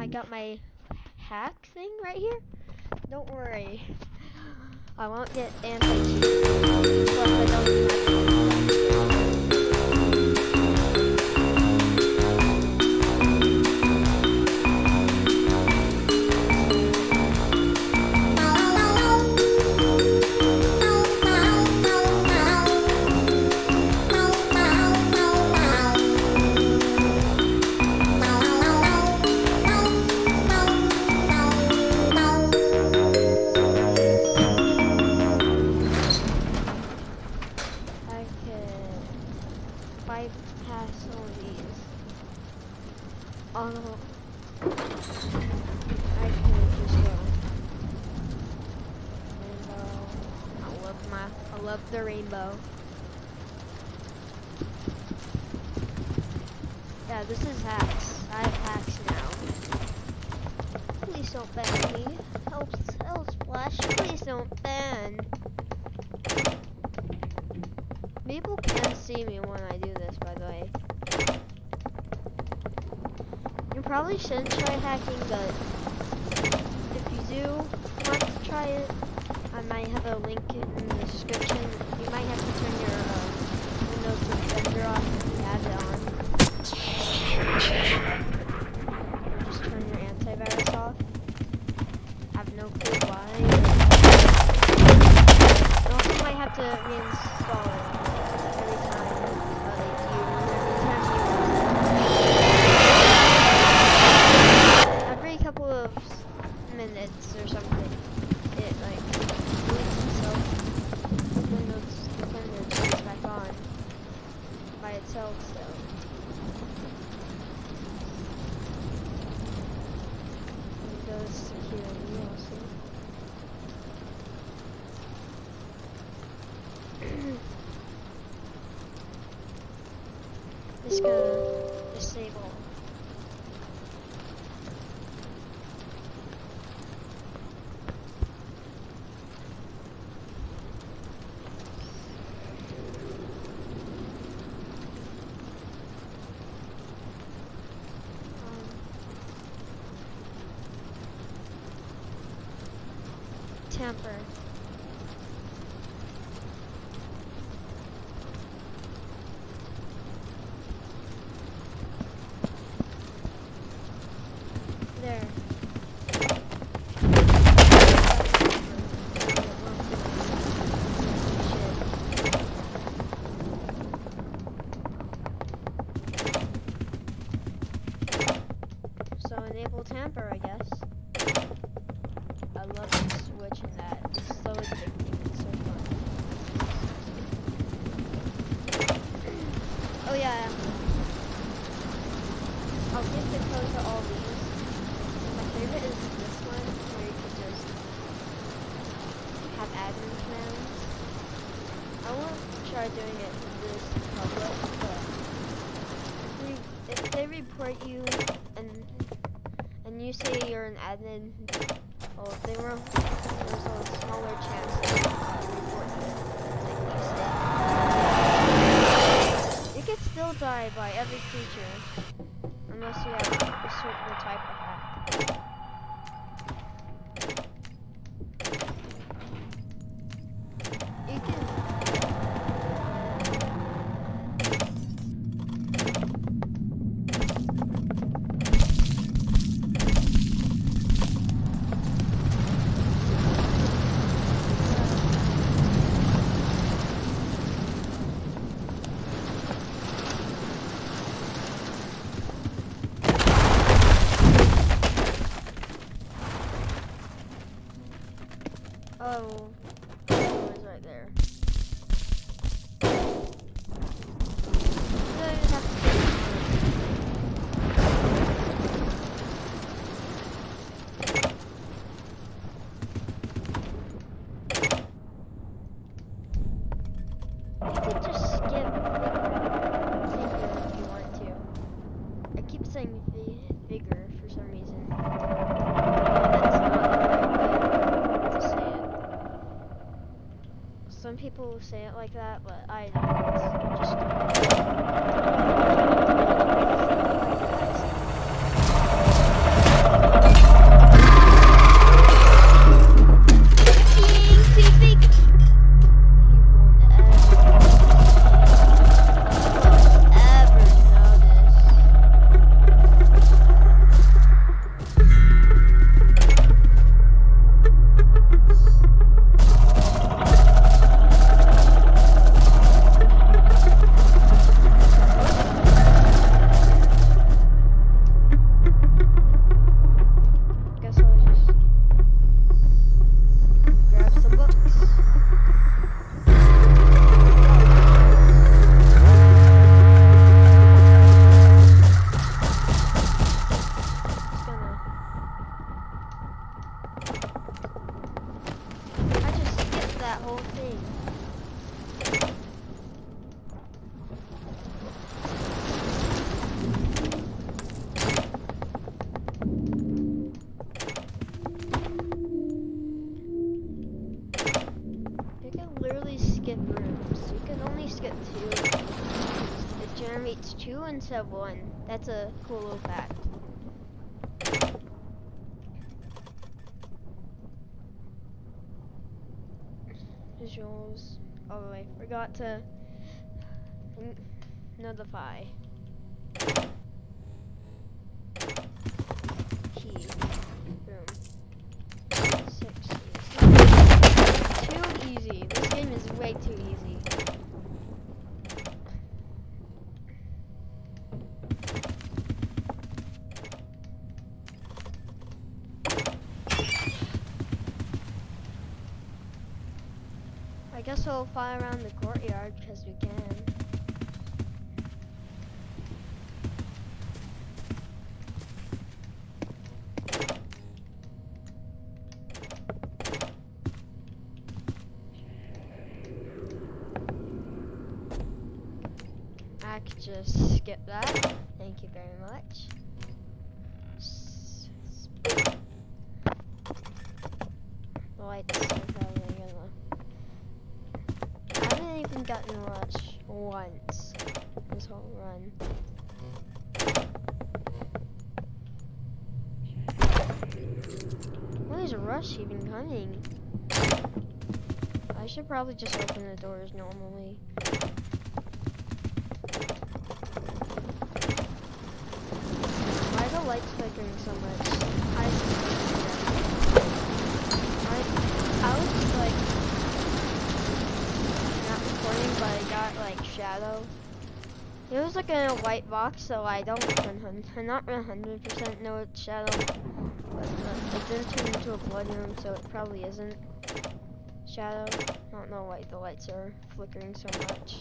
I um, got my hack thing right here. Don't worry. I won't get anti-cheat. Bypass all these. Oh, I could just go. Rainbow. I love my, I love the rainbow. Yeah, this is hacks. I have hacks now. Please don't ban me. Help, help Splash. Please don't ban. People can see me when I do this, by the way. You probably shouldn't try hacking, but if you do want to try it, I might have a link in the description. You might have to turn your uh, Windows Defender off if you have it on. Or just turn your antivirus off. I have no clue why. You also might have to reinstall it every time uh, you every time you every couple of s- minutes or something it like deletes itself Windows Defender turns back on by itself still Windows security also Just gonna disable. Um, There. So enable tamper, I guess. I love the switch in that. It's so addicting. It's so fun. Oh yeah. Um, I'll give the code to all these. My favorite is this one, where you can just have admin commands. I won't try doing it this public, but if, they report you and and you say you're an admin, well, if they were, there's a smaller chance they report you. Like you say. Still die by every creature. Unless you have a certain type of people say it like that, but I don't. Just that whole thing. You can literally skip rooms. You can only skip two. It generates two instead of one. That's a cool little fact. Visuals. Oh, I forgot to notify. Key. Room. Six. Too easy. This game is way too easy. I guess we'll fly around the courtyard because we can. I could just skip that. Thank you very much. Lights are probably gonna. I haven't even gotten rush once this whole run. When is rush even coming? I should probably just open the doors normally. Why the lights flickering so much? I, I, I was like not recording, but I got like shadow. It was like in a white box, so I don't, 100 I'm not 100% know it's shadow. But uh, it didn't turn into a blood room, so it probably isn't shadow. I don't know why the lights are flickering so much.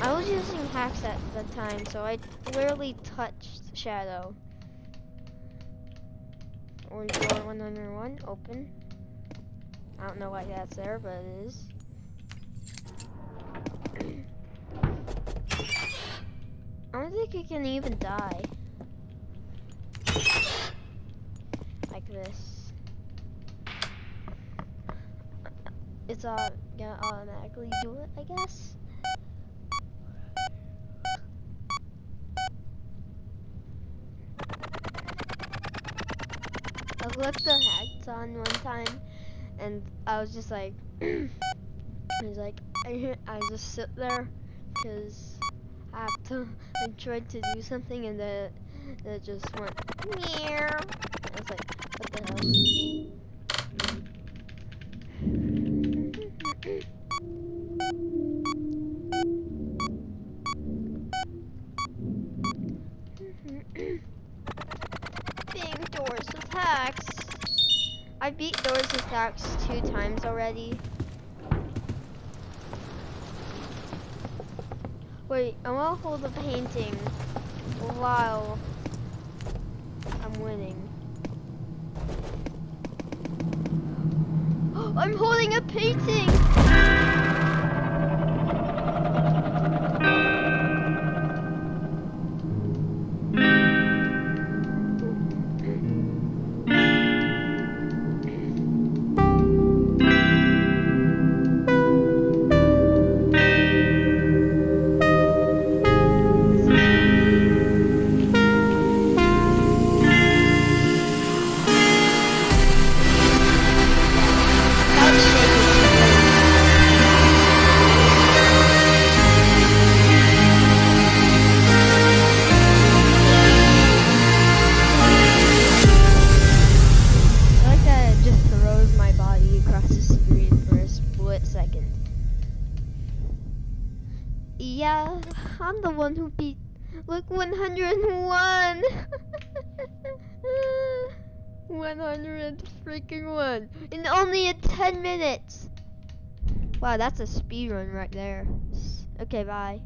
I was using hacks at the time, so I literally touched shadow. Or door 101, open. I don't know why that's there, but it is. I don't think you can even die. Like this. It's uh, gonna automatically do it, I guess. I left the hacks on one time, and I was just like, I was like, I, I just sit there, cause I have to. I tried to do something, and then it just went meow. I was like, what the hell? Being doors with hacks. I beat doors with hacks two times already. Wait, I want to hold a painting while I'm winning. I'm holding a painting! second. Yeah, I'm the one who beat... Look, 101! 100 freaking one in only a 10 minutes. Wow, that's a speed run right there. Okay, bye.